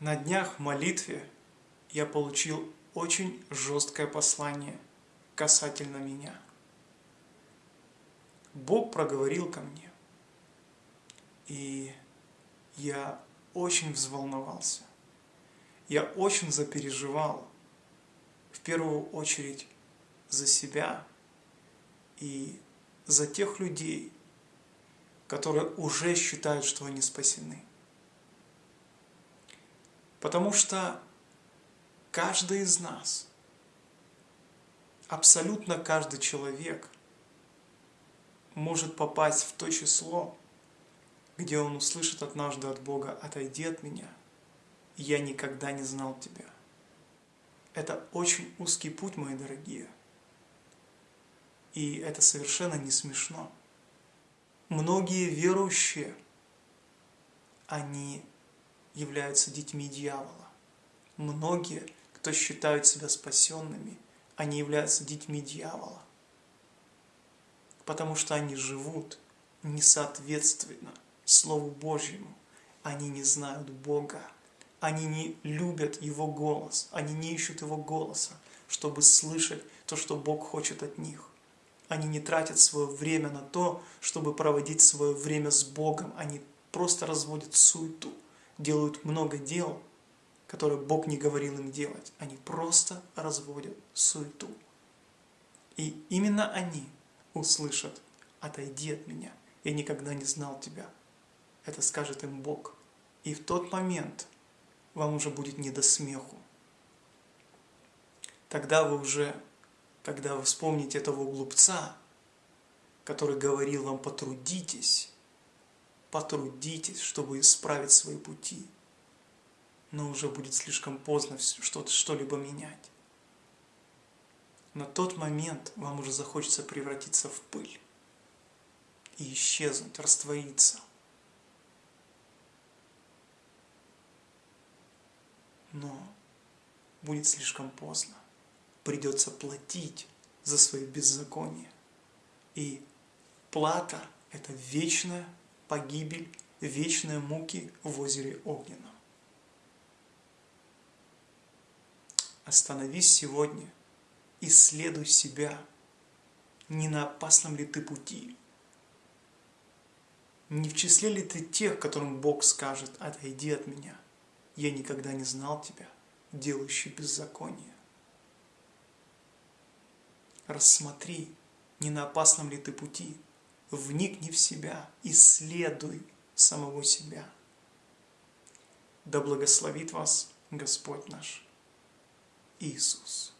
На днях в молитве я получил очень жесткое послание касательно меня. Бог проговорил ко мне, и я очень взволновался. Я очень запереживал, в первую очередь, за себя и за тех людей, которые уже считают, что они спасены. Потому что каждый из нас, абсолютно каждый человек может попасть в то число, где он услышит однажды от Бога «Отойди от меня, я никогда не знал тебя». Это очень узкий путь, мои дорогие. И это совершенно не смешно. Многие верующие, они являются детьми дьявола. Многие, кто считают себя спасенными, они являются детьми дьявола. Потому что они живут несоответственно Слову Божьему. Они не знают Бога. Они не любят Его голос. Они не ищут Его голоса, чтобы слышать то, что Бог хочет от них. Они не тратят свое время на то, чтобы проводить свое время с Богом. Они просто разводят суету делают много дел, которые Бог не говорил им делать. Они просто разводят суету. И именно они услышат «Отойди от меня, я никогда не знал тебя». Это скажет им Бог. И в тот момент вам уже будет не до смеху. Тогда вы уже, когда вы вспомните этого глупца, который говорил вам «потрудитесь», потрудитесь, чтобы исправить свои пути. Но уже будет слишком поздно что-либо менять. На тот момент вам уже захочется превратиться в пыль и исчезнуть, раствориться. Но будет слишком поздно. Придется платить за свои беззакония. И плата – это вечная погибель, вечные муки в озере Огненном. Остановись сегодня, исследуй себя, не на опасном ли ты пути, не в числе ли ты тех, которым Бог скажет, отойди от меня, я никогда не знал тебя, делающий беззаконие. Рассмотри, не на опасном ли ты пути, вникни в себя, исследуй самого себя. Да благословит вас Господь наш Иисус.